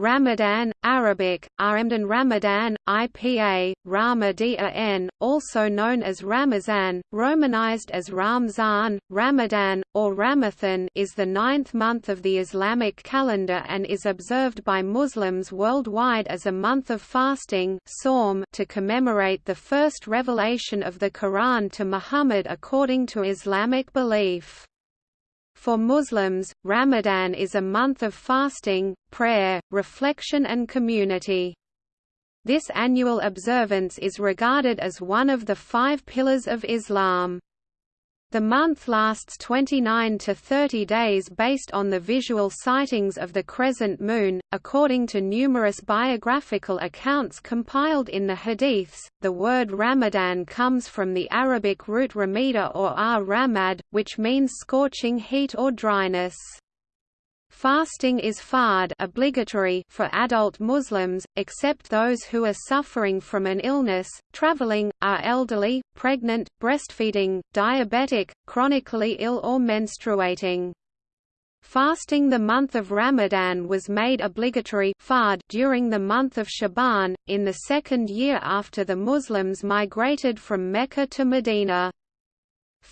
Ramadan, Arabic, Ramdan Ramadan, IPA, Ramadan, also known as Ramazan, romanized as Ramzan, Ramadan, or Ramathan is the ninth month of the Islamic calendar and is observed by Muslims worldwide as a month of fasting to commemorate the first revelation of the Quran to Muhammad according to Islamic belief. For Muslims, Ramadan is a month of fasting, prayer, reflection and community. This annual observance is regarded as one of the five pillars of Islam. The month lasts 29 to 30 days based on the visual sightings of the crescent moon. According to numerous biographical accounts compiled in the Hadiths, the word Ramadan comes from the Arabic root ramida or ar-ramad, which means scorching heat or dryness. Fasting is fard obligatory for adult Muslims, except those who are suffering from an illness, traveling, are elderly, pregnant, breastfeeding, diabetic, chronically ill or menstruating. Fasting the month of Ramadan was made obligatory fard during the month of Shaban, in the second year after the Muslims migrated from Mecca to Medina.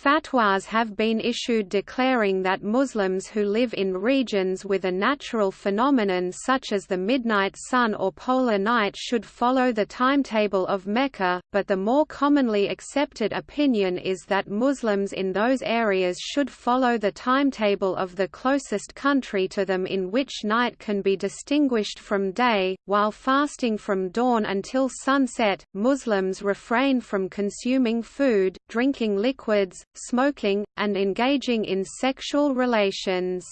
Fatwas have been issued declaring that Muslims who live in regions with a natural phenomenon such as the midnight sun or polar night should follow the timetable of Mecca, but the more commonly accepted opinion is that Muslims in those areas should follow the timetable of the closest country to them in which night can be distinguished from day. While fasting from dawn until sunset, Muslims refrain from consuming food, drinking liquids, smoking, and engaging in sexual relations.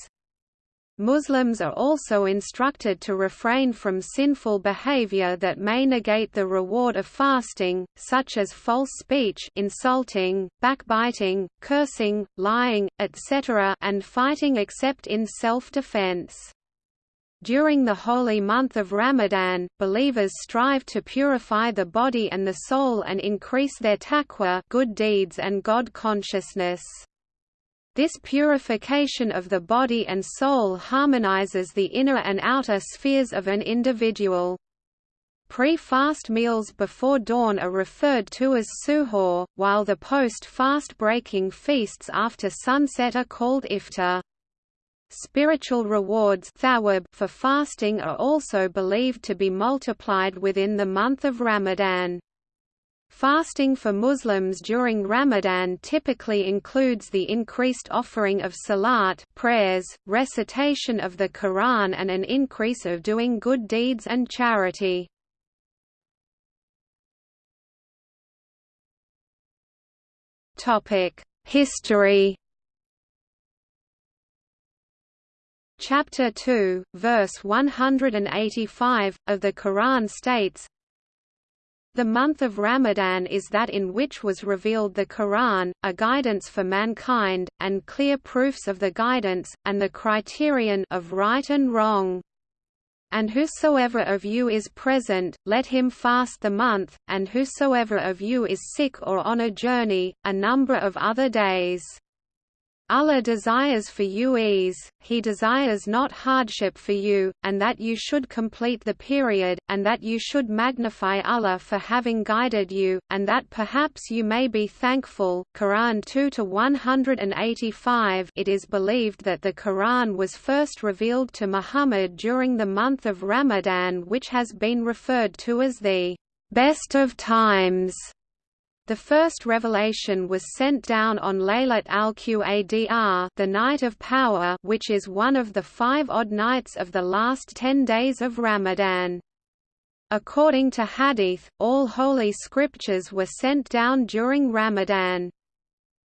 Muslims are also instructed to refrain from sinful behavior that may negate the reward of fasting, such as false speech insulting, backbiting, cursing, lying, etc. and fighting except in self-defense. During the holy month of Ramadan, believers strive to purify the body and the soul and increase their taqwa good deeds and God consciousness. This purification of the body and soul harmonizes the inner and outer spheres of an individual. Pre-fast meals before dawn are referred to as suhoor, while the post-fast breaking feasts after sunset are called iftar. Spiritual rewards for fasting are also believed to be multiplied within the month of Ramadan. Fasting for Muslims during Ramadan typically includes the increased offering of salat prayers, recitation of the Quran and an increase of doing good deeds and charity. History Chapter 2, verse 185, of the Quran states, the month of Ramadan is that in which was revealed the Quran, a guidance for mankind, and clear proofs of the guidance, and the criterion of right and wrong. And whosoever of you is present, let him fast the month, and whosoever of you is sick or on a journey, a number of other days. Allah desires for you ease, He desires not hardship for you, and that you should complete the period, and that you should magnify Allah for having guided you, and that perhaps you may be thankful. Quran 2 to 185. It is believed that the Quran was first revealed to Muhammad during the month of Ramadan which has been referred to as the best of times the first revelation was sent down on Laylat al-Qadr the night of power which is one of the five odd nights of the last ten days of Ramadan. According to Hadith, all holy scriptures were sent down during Ramadan.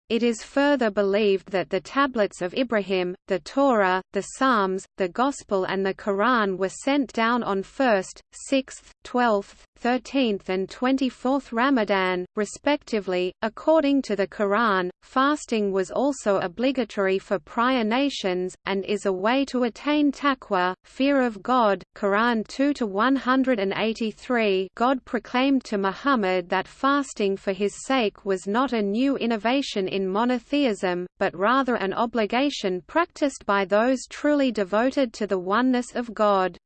It is further believed that the tablets of Ibrahim, the Torah, the Psalms, the Gospel and the Quran were sent down on 1st, 6th, 12th, 13th and 24th Ramadan, respectively. According to the Quran, fasting was also obligatory for prior nations, and is a way to attain taqwa, fear of God. Quran 2-183 God proclaimed to Muhammad that fasting for his sake was not a new innovation in monotheism, but rather an obligation practiced by those truly devoted to the oneness of God.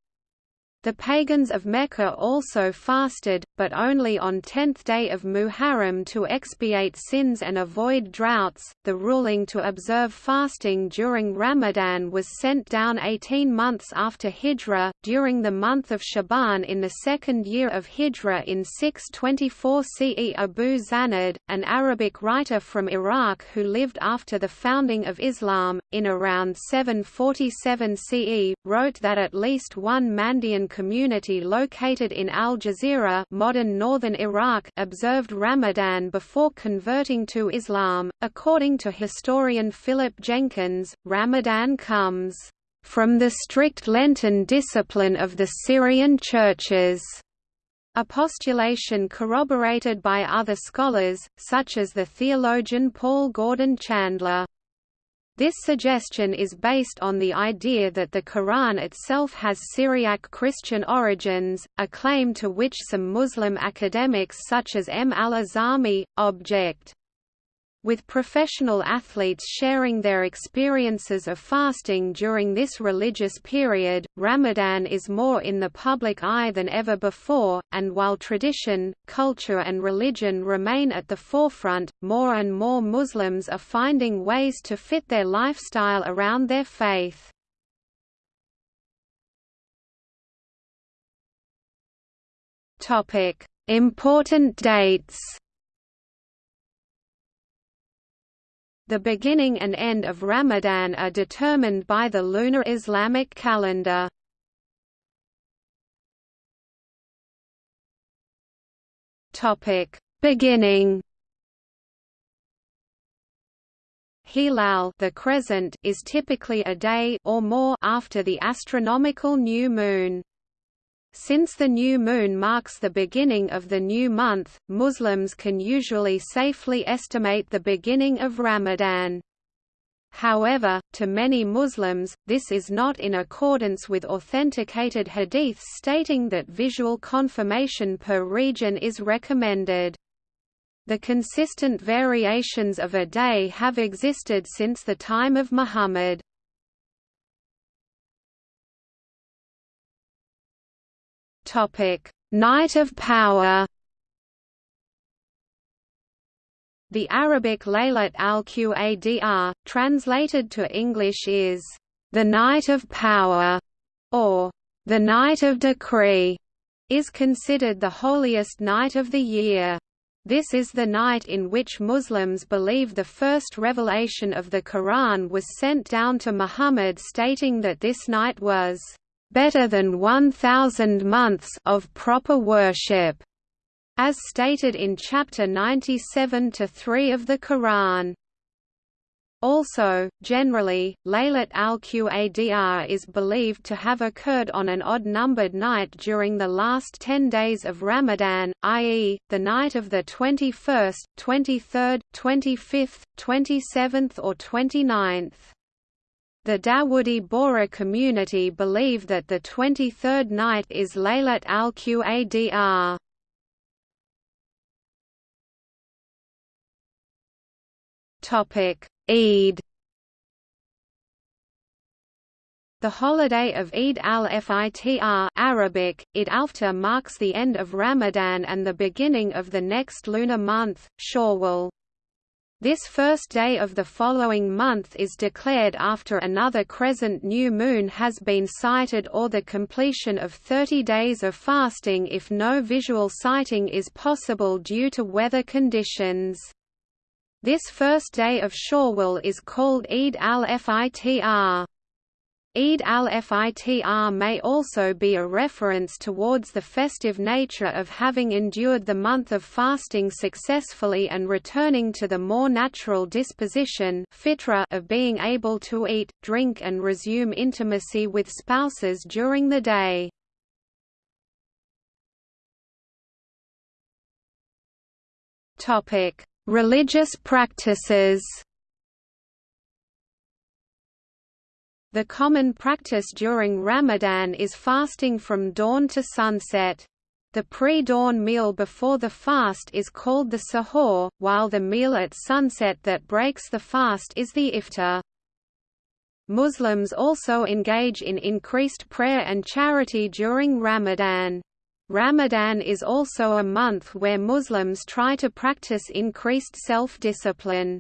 The pagans of Mecca also fasted, but only on 10th day of Muharram to expiate sins and avoid droughts. The ruling to observe fasting during Ramadan was sent down 18 months after Hijra, during the month of Shaban in the second year of Hijra in 624 CE. Abu Zanad, an Arabic writer from Iraq who lived after the founding of Islam, in around 747 CE, wrote that at least one Mandaean community located in Al Jazeera modern northern Iraq observed Ramadan before converting to Islam. According to historian Philip Jenkins, Ramadan comes from the strict Lenten discipline of the Syrian churches, a postulation corroborated by other scholars, such as the theologian Paul Gordon Chandler. This suggestion is based on the idea that the Quran itself has Syriac Christian origins, a claim to which some Muslim academics such as M. al-Azami, object with professional athletes sharing their experiences of fasting during this religious period, Ramadan is more in the public eye than ever before, and while tradition, culture and religion remain at the forefront, more and more Muslims are finding ways to fit their lifestyle around their faith. Important dates The beginning and end of Ramadan are determined by the lunar Islamic calendar. Topic: Beginning. Hilal the crescent is typically a day or more after the astronomical new moon. Since the new moon marks the beginning of the new month, Muslims can usually safely estimate the beginning of Ramadan. However, to many Muslims, this is not in accordance with authenticated hadiths stating that visual confirmation per region is recommended. The consistent variations of a day have existed since the time of Muhammad. Topic: Night of Power. The Arabic Laylat al-Qadr, translated to English is, "...the Night of Power", or "...the Night of Decree", is considered the holiest night of the year. This is the night in which Muslims believe the first revelation of the Quran was sent down to Muhammad stating that this night was better than 1,000 months of proper worship, as stated in chapter 97 to 3 of the Quran. Also, generally, Laylat al-Qadr is believed to have occurred on an odd-numbered night during the last ten days of Ramadan, i.e., the night of the 21st, 23rd, 25th, 27th or 29th. The Dawoodi Bohra community believe that the 23rd night is Laylat al-Qadr. Topic: Eid. The holiday of Eid al-Fitr Arabic, Eid al-Fitr marks the end of Ramadan and the beginning of the next lunar month, Shawwal. This first day of the following month is declared after another crescent new moon has been sighted or the completion of 30 days of fasting if no visual sighting is possible due to weather conditions. This first day of Shawwal is called Eid al-Fitr. Eid al-Fitr may also be a reference towards the festive nature of having endured the month of fasting successfully and returning to the more natural disposition of being able to eat, drink and resume intimacy with spouses during the day. Religious practices The common practice during Ramadan is fasting from dawn to sunset. The pre-dawn meal before the fast is called the sahur, while the meal at sunset that breaks the fast is the iftar. Muslims also engage in increased prayer and charity during Ramadan. Ramadan is also a month where Muslims try to practice increased self-discipline.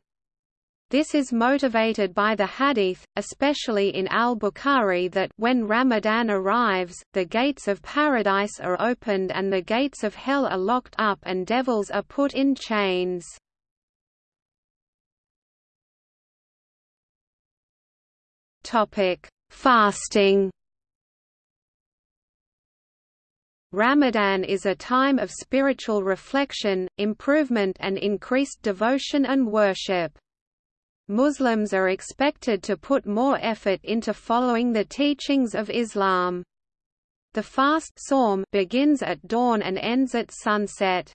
This is motivated by the hadith, especially in al-Bukhari that when Ramadan arrives, the gates of paradise are opened and the gates of hell are locked up and devils are put in chains. Fasting Ramadan is a time of spiritual reflection, improvement and increased devotion and worship. Muslims are expected to put more effort into following the teachings of Islam. The fast begins at dawn and ends at sunset.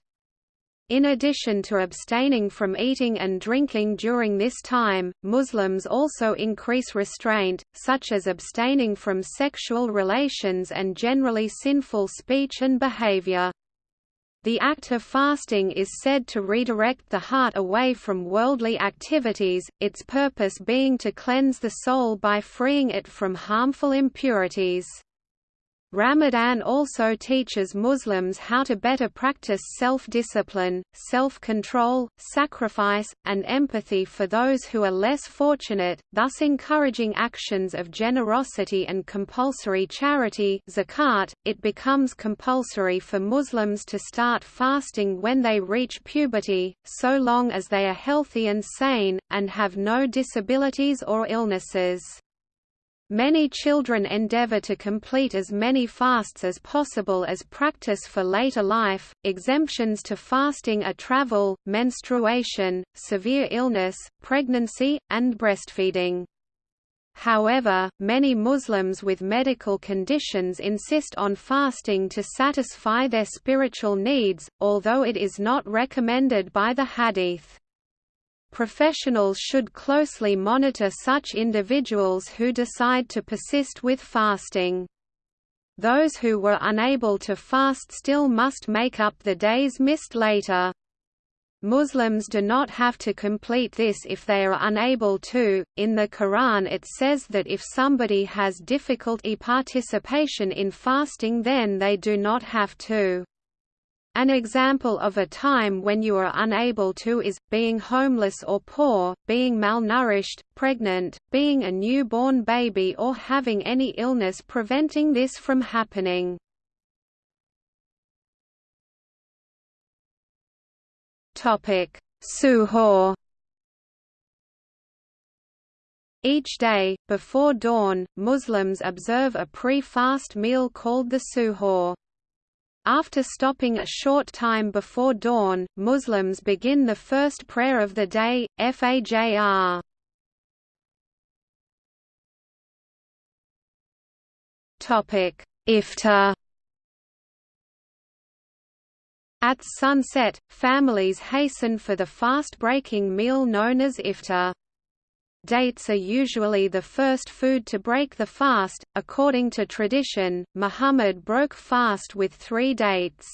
In addition to abstaining from eating and drinking during this time, Muslims also increase restraint, such as abstaining from sexual relations and generally sinful speech and behavior. The act of fasting is said to redirect the heart away from worldly activities, its purpose being to cleanse the soul by freeing it from harmful impurities. Ramadan also teaches Muslims how to better practice self-discipline, self-control, sacrifice, and empathy for those who are less fortunate, thus encouraging actions of generosity and compulsory charity zakat. .It becomes compulsory for Muslims to start fasting when they reach puberty, so long as they are healthy and sane, and have no disabilities or illnesses. Many children endeavor to complete as many fasts as possible as practice for later life. Exemptions to fasting are travel, menstruation, severe illness, pregnancy, and breastfeeding. However, many Muslims with medical conditions insist on fasting to satisfy their spiritual needs, although it is not recommended by the hadith. Professionals should closely monitor such individuals who decide to persist with fasting. Those who were unable to fast still must make up the days missed later. Muslims do not have to complete this if they are unable to. In the Quran, it says that if somebody has difficulty participation in fasting, then they do not have to. An example of a time when you are unable to is, being homeless or poor, being malnourished, pregnant, being a newborn baby or having any illness preventing this from happening. Suhoor Each day, before dawn, Muslims observe a pre-fast meal called the suhoor. After stopping a short time before dawn, Muslims begin the first prayer of the day, Fajr. Topic: Iftar At sunset, families hasten for the fast-breaking meal known as iftar. Dates are usually the first food to break the fast. According to tradition, Muhammad broke fast with three dates.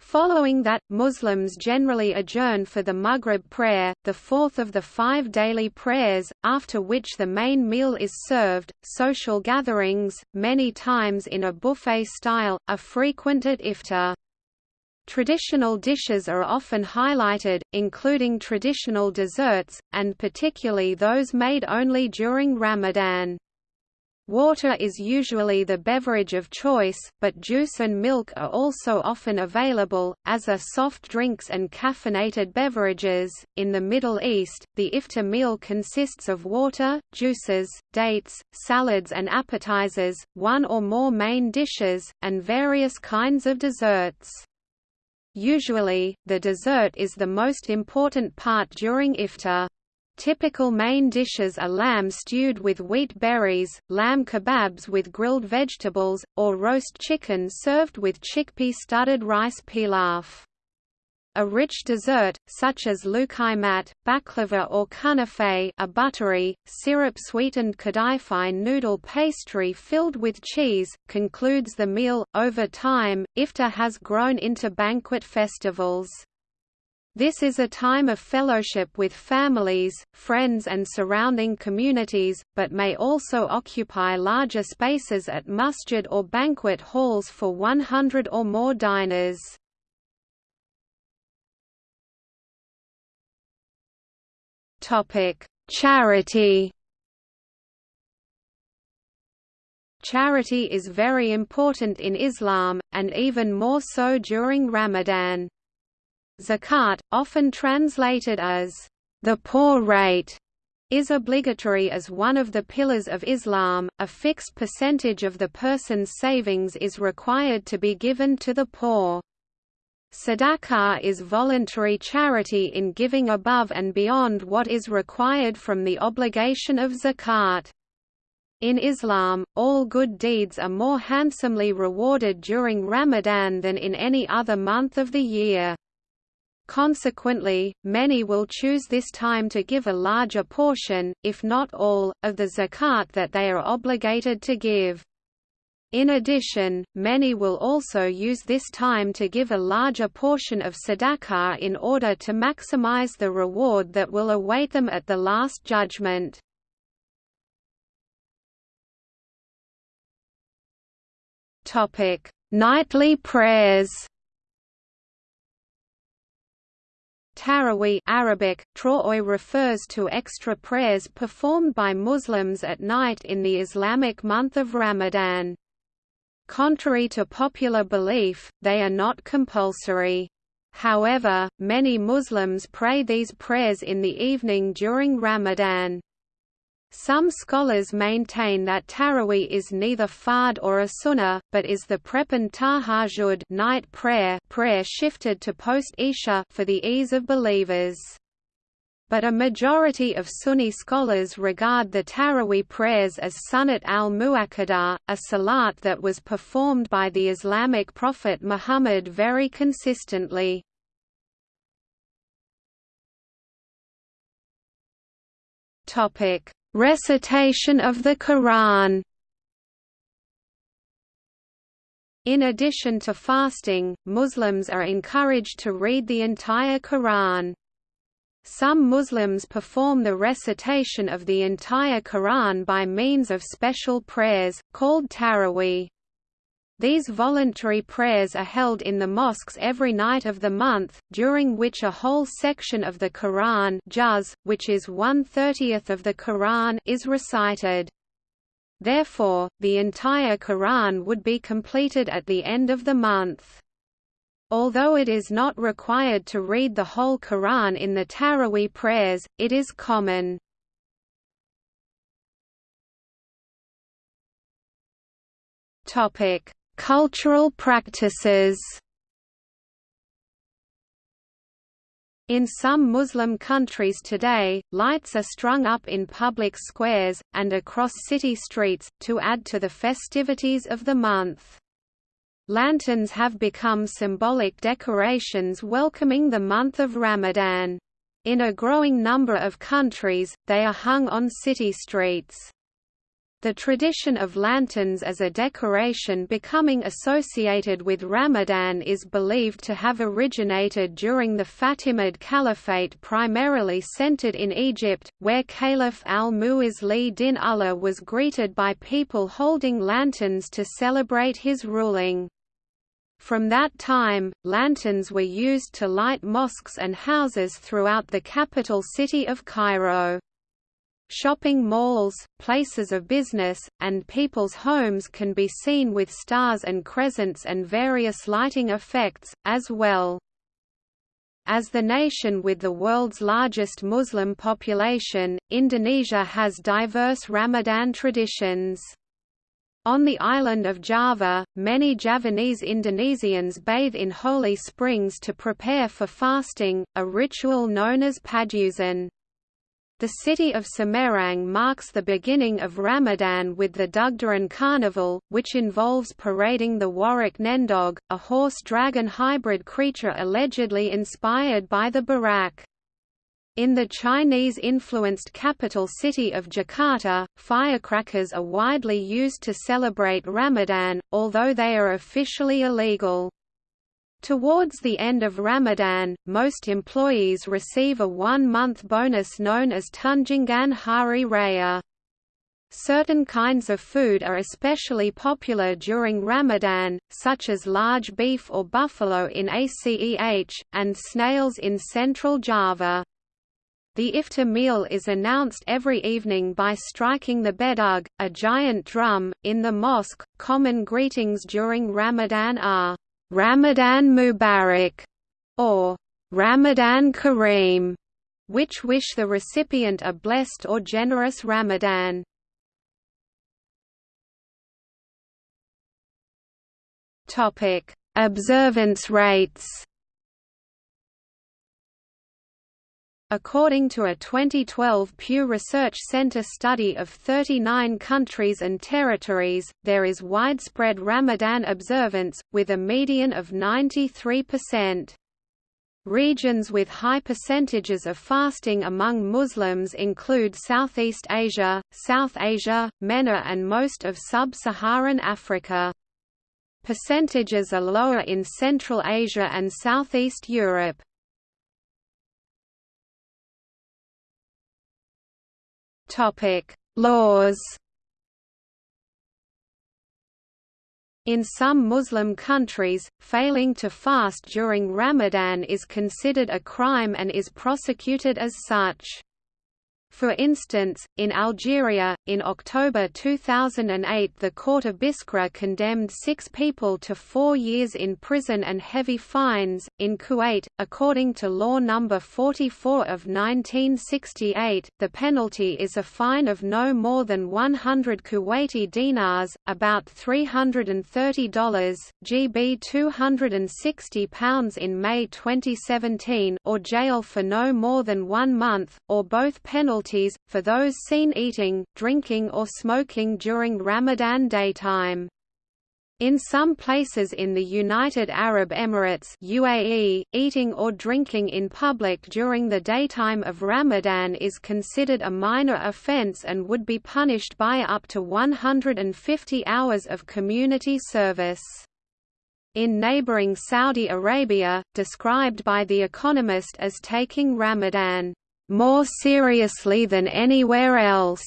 Following that, Muslims generally adjourn for the Maghrib prayer, the fourth of the five daily prayers, after which the main meal is served. Social gatherings, many times in a buffet style, are frequent at iftar. Traditional dishes are often highlighted, including traditional desserts, and particularly those made only during Ramadan. Water is usually the beverage of choice, but juice and milk are also often available, as are soft drinks and caffeinated beverages. In the Middle East, the iftar meal consists of water, juices, dates, salads and appetizers, one or more main dishes, and various kinds of desserts. Usually, the dessert is the most important part during iftar. Typical main dishes are lamb stewed with wheat berries, lamb kebabs with grilled vegetables, or roast chicken served with chickpea-studded rice pilaf. A rich dessert, such as lukaimat, baklava or kunafe a buttery, syrup-sweetened kadaifi noodle pastry filled with cheese, concludes the meal. Over time, iftar has grown into banquet festivals. This is a time of fellowship with families, friends and surrounding communities, but may also occupy larger spaces at masjid or banquet halls for 100 or more diners. Charity Charity is very important in Islam, and even more so during Ramadan. Zakat, often translated as the poor rate, is obligatory as one of the pillars of Islam. A fixed percentage of the person's savings is required to be given to the poor. Sadaqah is voluntary charity in giving above and beyond what is required from the obligation of zakat. In Islam, all good deeds are more handsomely rewarded during Ramadan than in any other month of the year. Consequently, many will choose this time to give a larger portion, if not all, of the zakat that they are obligated to give. In addition, many will also use this time to give a larger portion of sadaqah in order to maximize the reward that will await them at the Last Judgment. Nightly prayers Taraweeh Arabic, refers to extra prayers performed by Muslims at night in the Islamic month of Ramadan. Contrary to popular belief, they are not compulsory. However, many Muslims pray these prayers in the evening during Ramadan. Some scholars maintain that Taraweeh is neither fard or a sunnah, but is the prepan tahajjud night prayer, prayer shifted to post-Isha for the ease of believers. But a majority of Sunni scholars regard the Taraweeh prayers as Sunnat al-Mu'akkadah, a salat that was performed by the Islamic prophet Muhammad very consistently. Recitation of the Quran In addition to fasting, Muslims are encouraged to read the entire Quran. Some Muslims perform the recitation of the entire Quran by means of special prayers, called taraweeh. These voluntary prayers are held in the mosques every night of the month, during which a whole section of the Quran juz, which is one-thirtieth of the Quran is recited. Therefore, the entire Quran would be completed at the end of the month. Although it is not required to read the whole Quran in the Taraweeh prayers, it is common. Topic: Cultural practices In some Muslim countries today, lights are strung up in public squares, and across city streets, to add to the festivities of the month. Lanterns have become symbolic decorations welcoming the month of Ramadan. In a growing number of countries, they are hung on city streets. The tradition of lanterns as a decoration becoming associated with Ramadan is believed to have originated during the Fatimid Caliphate primarily centered in Egypt, where Caliph al-Mu'izz din Allah was greeted by people holding lanterns to celebrate his ruling. From that time, lanterns were used to light mosques and houses throughout the capital city of Cairo. Shopping malls, places of business, and people's homes can be seen with stars and crescents and various lighting effects, as well. As the nation with the world's largest Muslim population, Indonesia has diverse Ramadan traditions. On the island of Java, many Javanese Indonesians bathe in holy springs to prepare for fasting, a ritual known as Padusan. The city of Semarang marks the beginning of Ramadan with the Dugderan Carnival, which involves parading the Warak Nendog, a horse-dragon hybrid creature allegedly inspired by the Buraq. In the Chinese-influenced capital city of Jakarta, firecrackers are widely used to celebrate Ramadan, although they are officially illegal. Towards the end of Ramadan, most employees receive a one-month bonus known as Tunjangan Hari Raya. Certain kinds of food are especially popular during Ramadan, such as large beef or buffalo in Aceh, and snails in central Java. The iftar meal is announced every evening by striking the bedug, a giant drum, in the mosque. Common greetings during Ramadan are Ramadan Mubarak or Ramadan Kareem, which wish the recipient a blessed or generous Ramadan. Topic: Observance rates. According to a 2012 Pew Research Center study of 39 countries and territories, there is widespread Ramadan observance, with a median of 93%. Regions with high percentages of fasting among Muslims include Southeast Asia, South Asia, MENA and most of sub-Saharan Africa. Percentages are lower in Central Asia and Southeast Europe. Topic: Laws. In some Muslim countries, failing to fast during Ramadan is considered a crime and is prosecuted as such. For instance, in Algeria, in October 2008 the court of Biskra condemned six people to four years in prison and heavy fines. In Kuwait, according to Law No. 44 of 1968, the penalty is a fine of no more than 100 Kuwaiti dinars, about $330 GB £260 in May 2017 or jail for no more than one month, or both penalties for those seen eating, drinking or smoking during Ramadan daytime. In some places in the United Arab Emirates UAE, eating or drinking in public during the daytime of Ramadan is considered a minor offense and would be punished by up to 150 hours of community service. In neighboring Saudi Arabia, described by The Economist as taking Ramadan more seriously than anywhere else.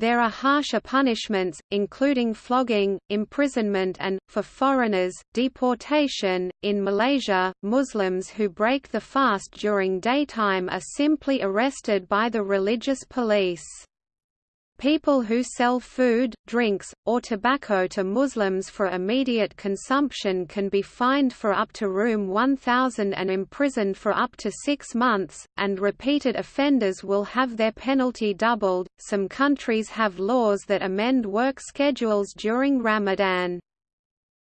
There are harsher punishments, including flogging, imprisonment and, for foreigners, deportation. In Malaysia, Muslims who break the fast during daytime are simply arrested by the religious police. People who sell food, drinks, or tobacco to Muslims for immediate consumption can be fined for up to Room 1000 and imprisoned for up to six months, and repeated offenders will have their penalty doubled. Some countries have laws that amend work schedules during Ramadan.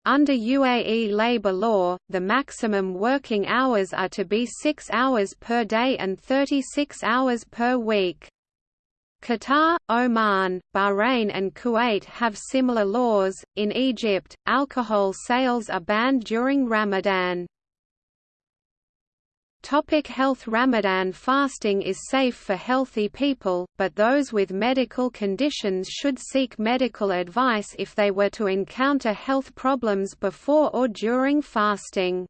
Under UAE labor law, the maximum working hours are to be 6 hours per day and 36 hours per week. Qatar, Oman, Bahrain, and Kuwait have similar laws. In Egypt, alcohol sales are banned during Ramadan. Topic health Ramadan fasting is safe for healthy people, but those with medical conditions should seek medical advice if they were to encounter health problems before or during fasting.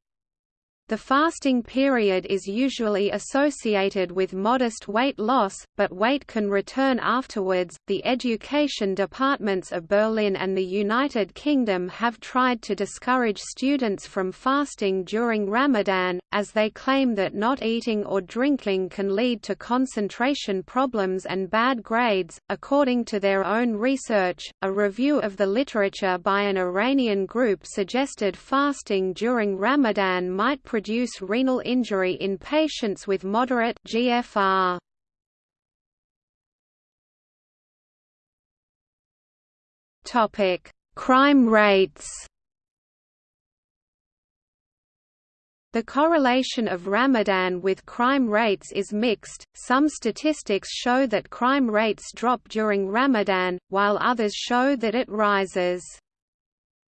The fasting period is usually associated with modest weight loss, but weight can return afterwards. The education departments of Berlin and the United Kingdom have tried to discourage students from fasting during Ramadan, as they claim that not eating or drinking can lead to concentration problems and bad grades. According to their own research, a review of the literature by an Iranian group suggested fasting during Ramadan might produce renal injury in patients with moderate GFR. Topic: Crime rates. The correlation of Ramadan with crime rates is mixed. Some statistics show that crime rates drop during Ramadan, while others show that it rises.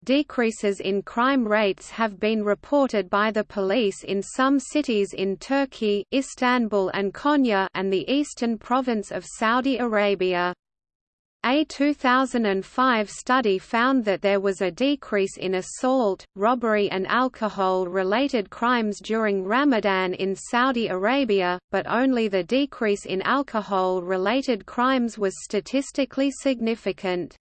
Decreases in crime rates have been reported by the police in some cities in Turkey Istanbul and Konya and the eastern province of Saudi Arabia. A 2005 study found that there was a decrease in assault, robbery and alcohol-related crimes during Ramadan in Saudi Arabia, but only the decrease in alcohol-related crimes was statistically significant.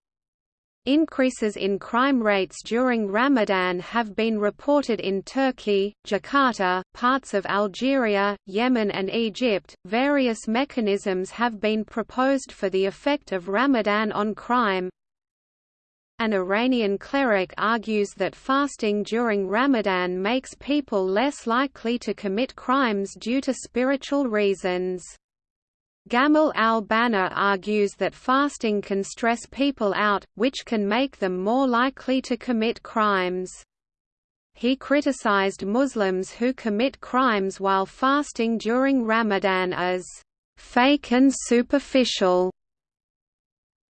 Increases in crime rates during Ramadan have been reported in Turkey, Jakarta, parts of Algeria, Yemen, and Egypt. Various mechanisms have been proposed for the effect of Ramadan on crime. An Iranian cleric argues that fasting during Ramadan makes people less likely to commit crimes due to spiritual reasons. Gamal al-Banna argues that fasting can stress people out, which can make them more likely to commit crimes. He criticized Muslims who commit crimes while fasting during Ramadan as fake and superficial.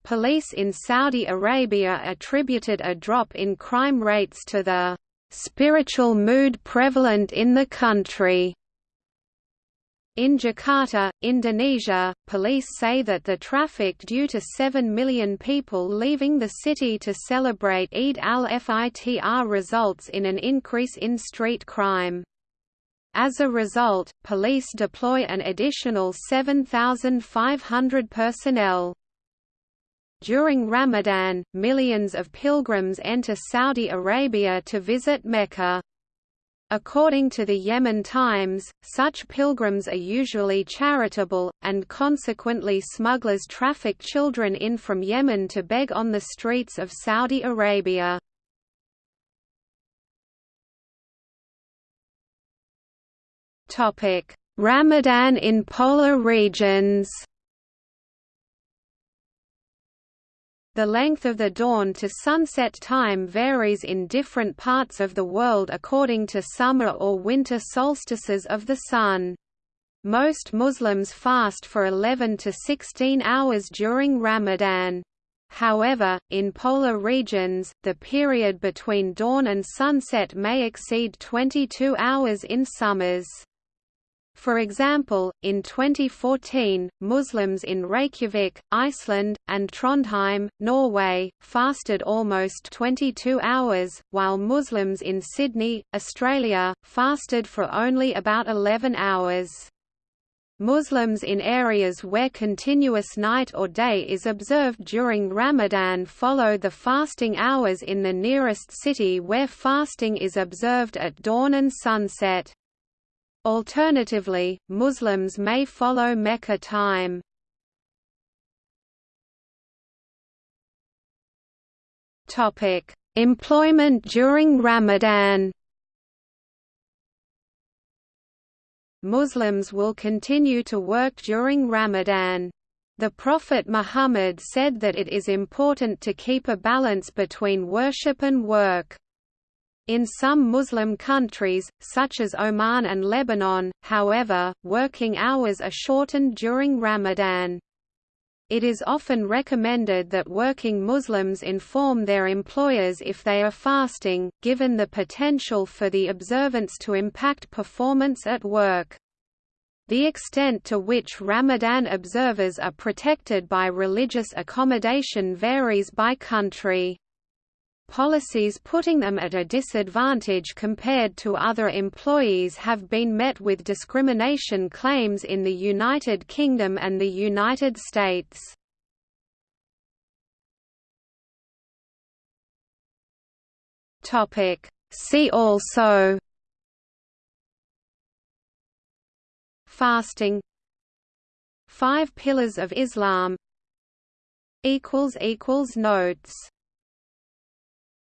Police in Saudi Arabia attributed a drop in crime rates to the spiritual mood prevalent in the country. In Jakarta, Indonesia, police say that the traffic due to 7 million people leaving the city to celebrate Eid al-Fitr results in an increase in street crime. As a result, police deploy an additional 7,500 personnel. During Ramadan, millions of pilgrims enter Saudi Arabia to visit Mecca. According to the Yemen Times, such pilgrims are usually charitable, and consequently smugglers traffic children in from Yemen to beg on the streets of Saudi Arabia. Ramadan in polar regions The length of the dawn to sunset time varies in different parts of the world according to summer or winter solstices of the sun. Most Muslims fast for 11 to 16 hours during Ramadan. However, in polar regions, the period between dawn and sunset may exceed 22 hours in summers. For example, in 2014, Muslims in Reykjavik, Iceland, and Trondheim, Norway, fasted almost 22 hours, while Muslims in Sydney, Australia, fasted for only about 11 hours. Muslims in areas where continuous night or day is observed during Ramadan follow the fasting hours in the nearest city where fasting is observed at dawn and sunset. Alternatively, Muslims may follow Mecca time. Topic: Employment during Ramadan. Muslims will continue to work during Ramadan. The Prophet Muhammad said that it is important to keep a balance between worship and work. In some Muslim countries, such as Oman and Lebanon, however, working hours are shortened during Ramadan. It is often recommended that working Muslims inform their employers if they are fasting, given the potential for the observance to impact performance at work. The extent to which Ramadan observers are protected by religious accommodation varies by country. Policies putting them at a disadvantage compared to other employees have been met with discrimination claims in the United Kingdom and the United States. See also Fasting Five Pillars of Islam Notes